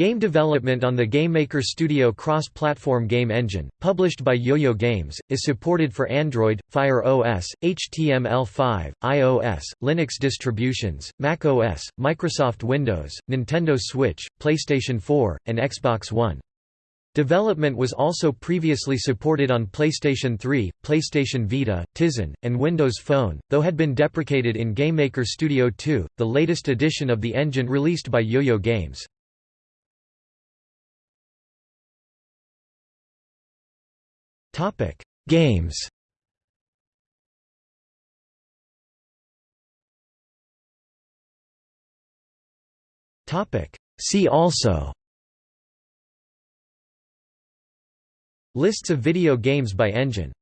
Game development on the GameMaker Studio cross-platform game engine, published by YoYo Games, is supported for Android, Fire OS, HTML5, iOS, Linux distributions, Mac OS, Microsoft Windows, Nintendo Switch, PlayStation 4, and Xbox One. Development was also previously supported on PlayStation 3, PlayStation Vita, Tizen, and Windows Phone, though had been deprecated in GameMaker Studio 2, the latest edition of the engine released by YoYo Games. Topic: Games. Topic: See also. Lists of video games by engine